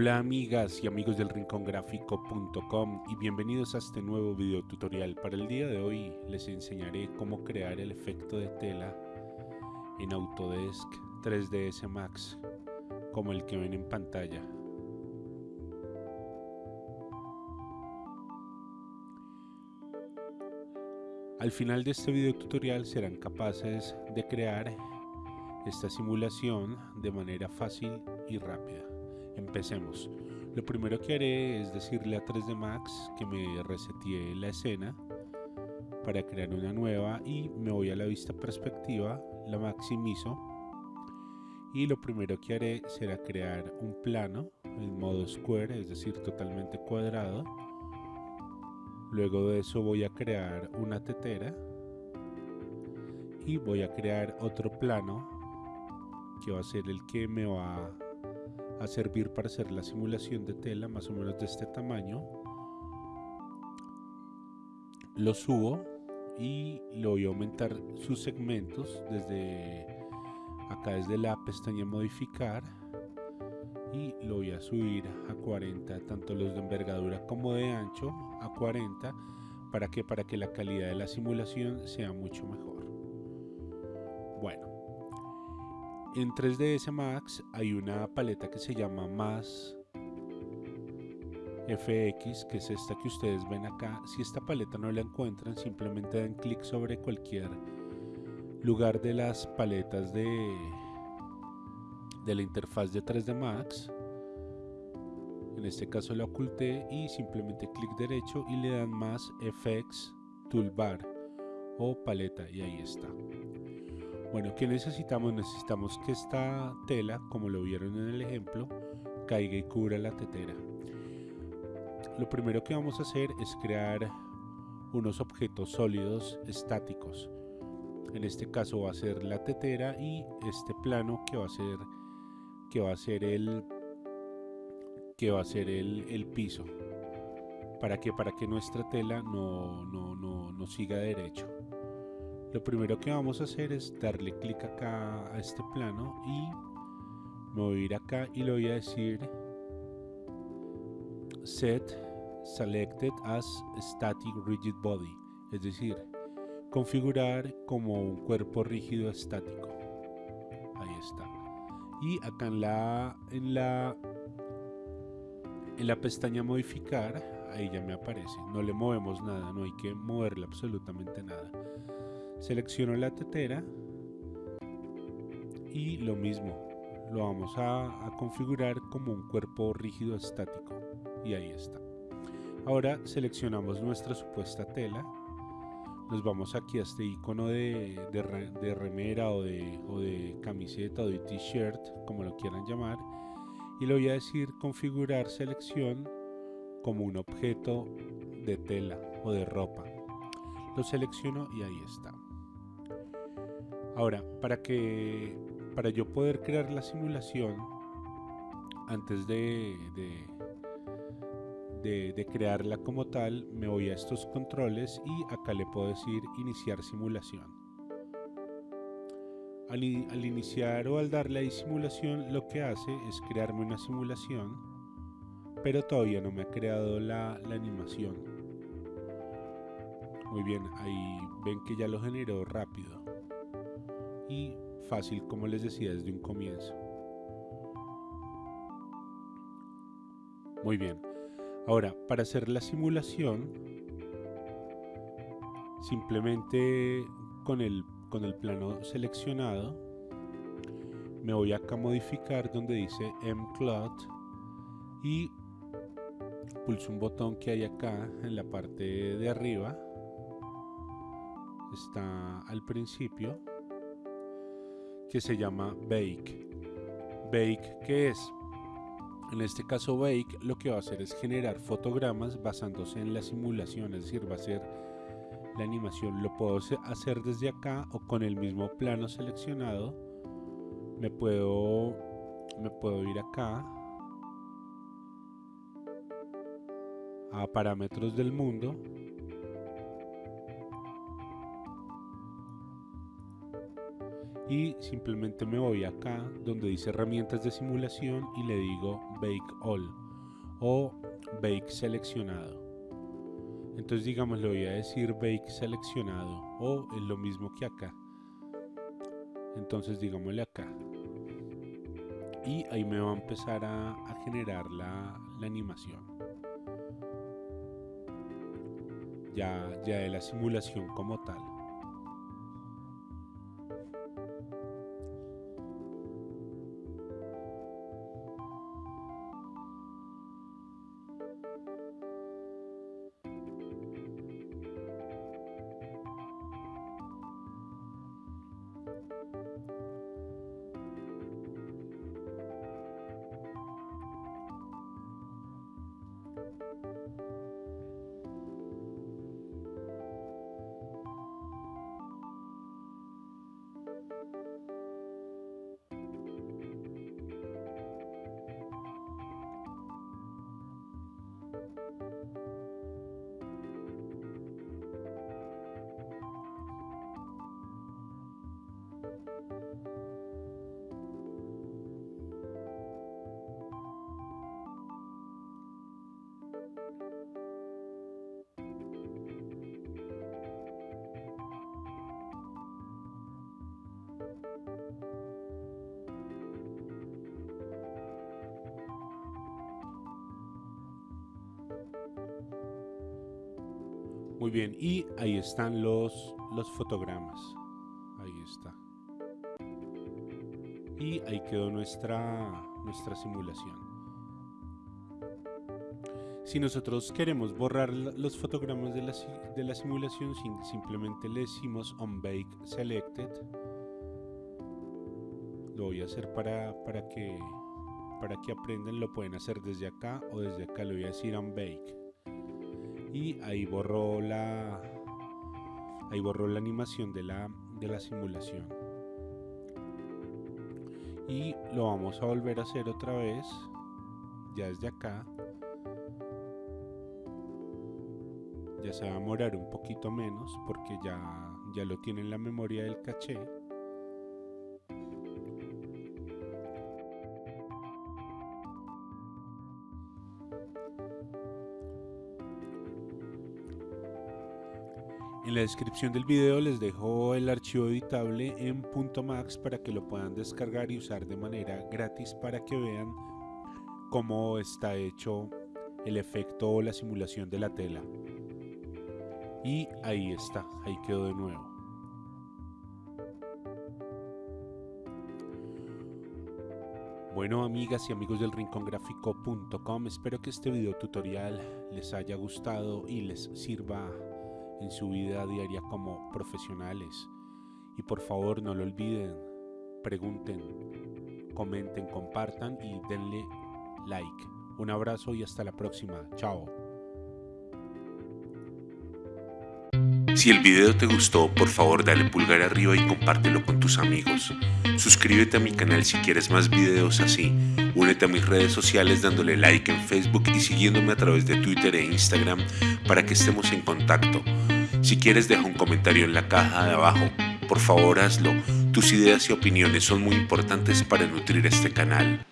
Hola amigas y amigos del rincongráfico.com y bienvenidos a este nuevo video tutorial. Para el día de hoy les enseñaré cómo crear el efecto de tela en Autodesk 3ds Max como el que ven en pantalla. Al final de este video tutorial serán capaces de crear esta simulación de manera fácil y rápida. Empecemos. Lo primero que haré es decirle a 3D Max que me resetee la escena para crear una nueva y me voy a la vista perspectiva, la maximizo y lo primero que haré será crear un plano en modo square, es decir, totalmente cuadrado. Luego de eso voy a crear una tetera y voy a crear otro plano que va a ser el que me va a servir para hacer la simulación de tela más o menos de este tamaño. Lo subo y lo voy a aumentar sus segmentos desde acá desde la pestaña modificar. Y lo voy a subir a 40 tanto los de envergadura como de ancho a 40 para que para que la calidad de la simulación sea mucho mejor en 3ds Max hay una paleta que se llama Más FX, que es esta que ustedes ven acá. Si esta paleta no la encuentran, simplemente dan clic sobre cualquier lugar de las paletas de, de la interfaz de 3D Max. En este caso la oculté y simplemente clic derecho y le dan más FX Toolbar o paleta y ahí está. Bueno, ¿qué necesitamos? Necesitamos que esta tela, como lo vieron en el ejemplo, caiga y cubra la tetera. Lo primero que vamos a hacer es crear unos objetos sólidos estáticos. En este caso va a ser la tetera y este plano que va a ser que va a ser el que va a ser el, piso. ¿Para que Para que nuestra tela no, no, no, no siga derecho lo primero que vamos a hacer es darle clic acá a este plano y me voy a ir acá y le voy a decir set selected as static rigid body es decir configurar como un cuerpo rígido estático. Ahí está. Y acá en la en la en la pestaña modificar ahí ya me aparece. No le movemos nada no hay que moverle absolutamente nada. Selecciono la tetera y lo mismo lo vamos a, configurar como un cuerpo rígido estático y ahí está. Ahora seleccionamos nuestra supuesta tela nos vamos aquí a este icono de, de, remera o de, o de camiseta o de t-shirt como lo quieran llamar y le voy a decir configurar selección como un objeto de tela o de ropa lo selecciono y ahí está Ahora, para que para yo poder crear la simulación antes de, de, crearla como tal, me voy a estos controles y acá le puedo decir iniciar simulación. Al, iniciar o al darle a simulación, lo que hace es crearme una simulación, pero todavía no me ha creado la, animación. Muy bien, ahí ven que ya lo generó rápido y fácil como les decía desde un comienzo. Muy bien, ahora para hacer la simulación simplemente con el, con el plano seleccionado me voy acá a modificar donde dice mcloud y pulso un botón que hay acá en la parte de arriba está al principio que se llama Bake. Bake, ¿qué es? En este caso Bake lo que va a hacer es generar fotogramas basándose en la simulación, es decir, va a ser la animación. Lo puedo hacer desde acá o con el mismo plano seleccionado. Me puedo, me puedo ir acá a parámetros del mundo y simplemente me voy acá donde dice herramientas de simulación y le digo Bake All o Bake seleccionado. Entonces digamos le voy a decir Bake seleccionado o es lo mismo que acá. Entonces digámosle acá. Y ahí me va a empezar a, generar la, la animación. Ya, ya de la simulación como tal. Muy bien, y ahí están los, los fotogramas. Ahí está. Y ahí quedó nuestra, nuestra simulación. Si nosotros queremos borrar los fotogramas de la, de la simulación, simplemente le decimos on bake selected. Lo voy a hacer para, para, que, para que aprendan, lo pueden hacer desde acá o desde acá, le voy a decir on bake y ahí borró la ahí borró la animación de la, de la simulación. Y lo vamos a volver a hacer otra vez ya desde acá. Ya se va a morar un poquito menos porque ya, ya lo tiene en la memoria del caché En la descripción del video les dejo el archivo editable en .max para que lo puedan descargar y usar de manera gratis para que vean cómo está hecho el efecto o la simulación de la tela. Y ahí está, ahí quedó de nuevo. Bueno amigas y amigos del rincongráfico.com, espero que este video tutorial les haya gustado y les sirva en su vida diaria como profesionales. Y por favor no lo olviden, pregunten, comenten, compartan y denle like. Un abrazo y hasta la próxima. Chao. Si el video te gustó, por favor dale pulgar arriba y compártelo con tus amigos. Suscríbete a mi canal si quieres más videos así. Únete a mis redes sociales dándole like en Facebook y siguiéndome a través de Twitter e Instagram para que estemos en contacto. Si quieres deja un comentario en la caja de abajo, por favor hazlo. Tus ideas y opiniones son muy importantes para nutrir este canal.